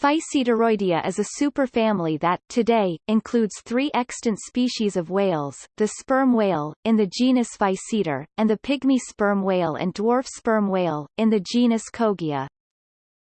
Physeteroidea is a superfamily that, today, includes three extant species of whales, the sperm whale, in the genus Physeter, and the pygmy sperm whale and dwarf sperm whale, in the genus Kogia.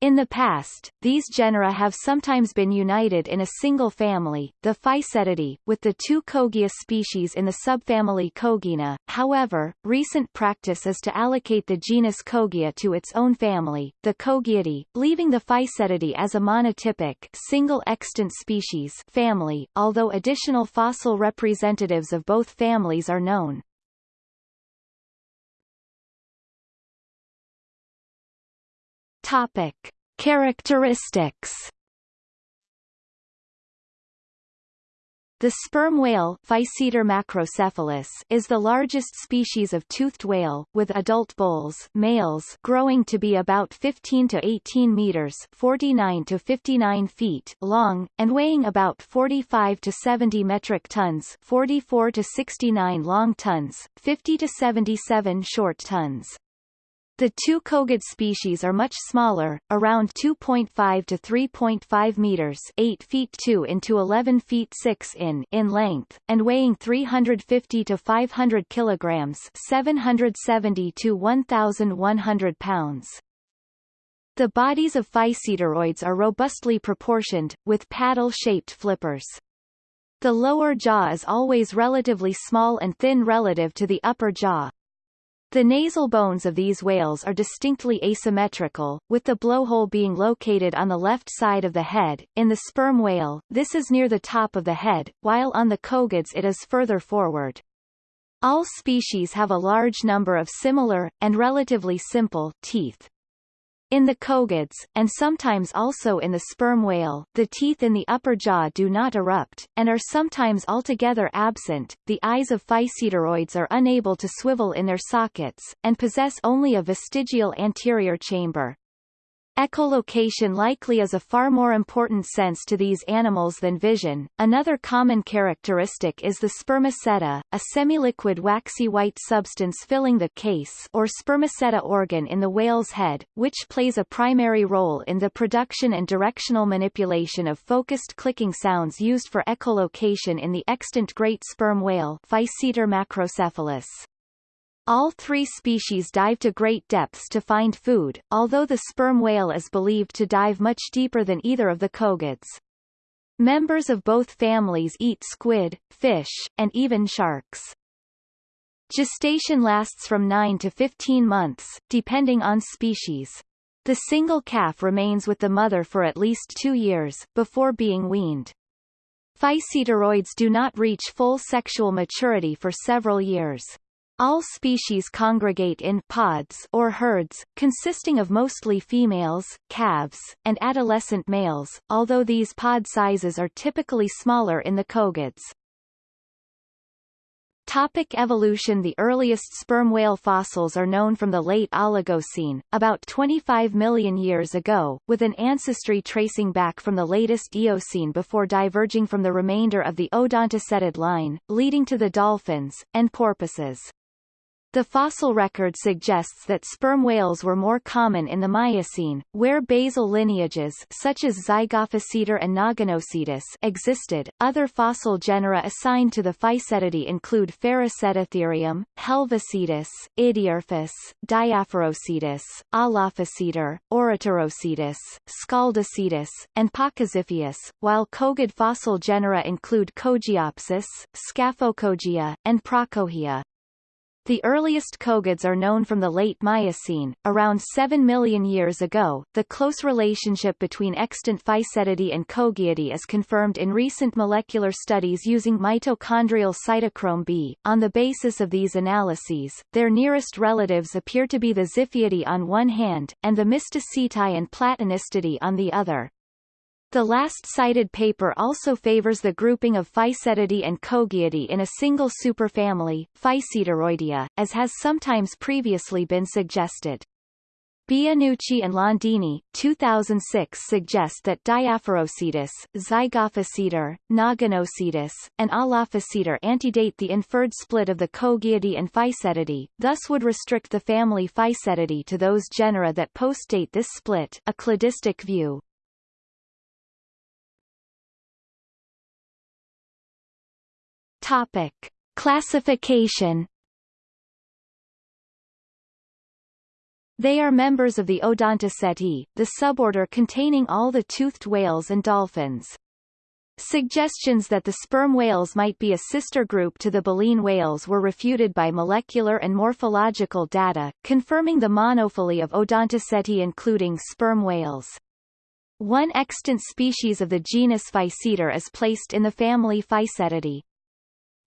In the past, these genera have sometimes been united in a single family, the Physeteridae, with the two Kogia species in the subfamily Kogiinae. However, recent practice is to allocate the genus Kogia to its own family, the Kogiidae, leaving the Physeteridae as a monotypic single extant species family, although additional fossil representatives of both families are known. Topic. Characteristics The sperm whale macrocephalus is the largest species of toothed whale, with adult bulls males growing to be about 15 to 18 meters 49 to 59 feet long, and weighing about 45 to 70 metric tons 44 to 69 long tons, 50 to 77 short tons. The two kogid species are much smaller, around 2.5 to 3.5 meters 8 feet 2 into 11 feet 6 in in length, and weighing 350 to 500 kilograms 770 to 1,100 pounds. The bodies of physeteroids are robustly proportioned, with paddle-shaped flippers. The lower jaw is always relatively small and thin relative to the upper jaw, the nasal bones of these whales are distinctly asymmetrical, with the blowhole being located on the left side of the head. In the sperm whale, this is near the top of the head, while on the kogids it is further forward. All species have a large number of similar, and relatively simple, teeth. In the kogids, and sometimes also in the sperm whale, the teeth in the upper jaw do not erupt, and are sometimes altogether absent. The eyes of physeteroids are unable to swivel in their sockets, and possess only a vestigial anterior chamber. Echolocation likely is a far more important sense to these animals than vision. Another common characteristic is the spermaceti, a semi-liquid waxy white substance filling the case or spermaceti organ in the whale's head, which plays a primary role in the production and directional manipulation of focused clicking sounds used for echolocation in the extant great sperm whale Physeter macrocephalus. All three species dive to great depths to find food, although the sperm whale is believed to dive much deeper than either of the kogids. Members of both families eat squid, fish, and even sharks. Gestation lasts from 9 to 15 months, depending on species. The single calf remains with the mother for at least two years, before being weaned. Physeteroids do not reach full sexual maturity for several years. All species congregate in pods or herds, consisting of mostly females, calves, and adolescent males, although these pod sizes are typically smaller in the kogids. Topic evolution The earliest sperm whale fossils are known from the late Oligocene, about 25 million years ago, with an ancestry tracing back from the latest Eocene before diverging from the remainder of the odontocetid line, leading to the dolphins, and porpoises. The fossil record suggests that sperm whales were more common in the Miocene, where basal lineages such as Zygophyseter and Naganocetus existed. Other fossil genera assigned to the Physeteridae include Ferecetotherium, Helvocetus, Idiorphus, Diaphorocetus, Aulophyseter, Orycterocetus, Scaldicetus, and Pachyziphius, while kogid fossil genera include Kogiopsis, Scaphokogia, and Praekogia. The earliest kogids are known from the late Miocene, around 7 million years ago. The close relationship between extant Physeteridae and Kogiidae is confirmed in recent molecular studies using mitochondrial cytochrome B. On the basis of these analyses, their nearest relatives appear to be the Ziphiidae on one hand, and the Mysticeti and Platanistidae on the other. The last cited paper also favors the grouping of Physeteridae and Kogiidae in a single superfamily, Physeteroidea, as has sometimes previously been suggested. Bianucci and Landini, 2006 suggest that Diaphorocetus, Zygophyseter, Naganocetus, and Aulophyseter antedate the inferred split of the Kogiidae and Physeteridae, thus would restrict the family Physeteridae to those genera that postdate this split a cladistic view. Topic. Classification They are members of the Odontoceti, the suborder containing all the toothed whales and dolphins. Suggestions that the sperm whales might be a sister group to the baleen whales were refuted by molecular and morphological data, confirming the monophyly of Odontoceti including sperm whales. One extant species of the genus Physeter is placed in the family Physeteridae.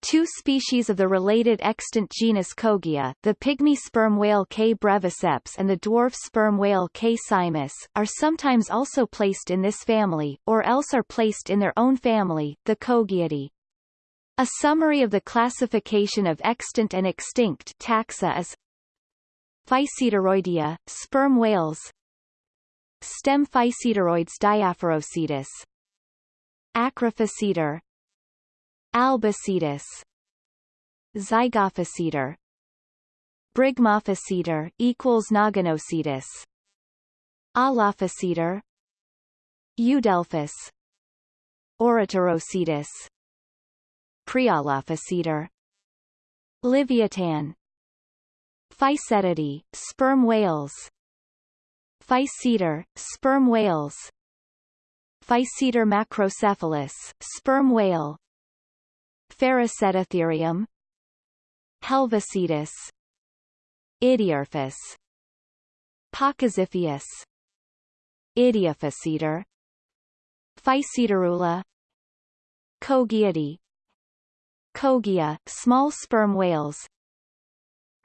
Two species of the related extant genus Kogia, the pygmy sperm whale K. breviceps and the dwarf sperm whale K. simus, are sometimes also placed in this family, or else are placed in their own family, the Kogiidae. A summary of the classification of extant and extinct taxa is Physeteroidea, sperm whales Stem Physeteroids diaphorocetus Acrophyseter Albicetus Zygophyseter Brygmophyseter equals Naganocetus Aulophyseter Eudelphus. Orycterocetus Prealophyseter Livyatan Physeteridae, sperm whales. Physeter, sperm whales. Physeter macrocephalus, sperm whale Ferecetotherium Helvocetus Idiorphus Pachyziphius Idiophyseter Physeterula Kogiidae Kogia, small sperm whales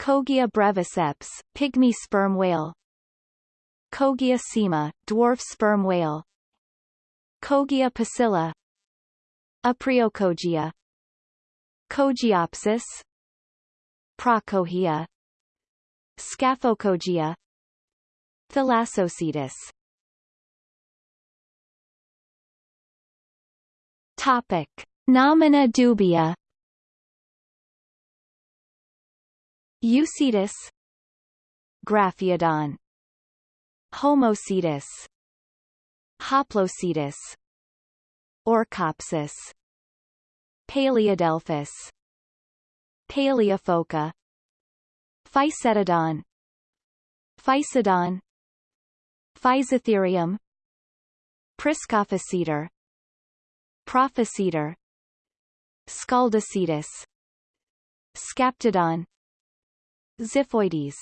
Kogia breviceps, pygmy sperm whale Kogia sima, dwarf sperm whale Kogia pusilla Aprixokogia Kogiopsis Praekogia Scaphokogia Thalassocetus. Topic. Nomina dubia. Eucetus Graphiodon. Homocetus. Hoplocetus Orcopsis Paleodelphus. Paleophoca Physetodon Phycedon Physotherium Priscophyseter Prophyseter Scaldicetus Scaptodon. Xiphoides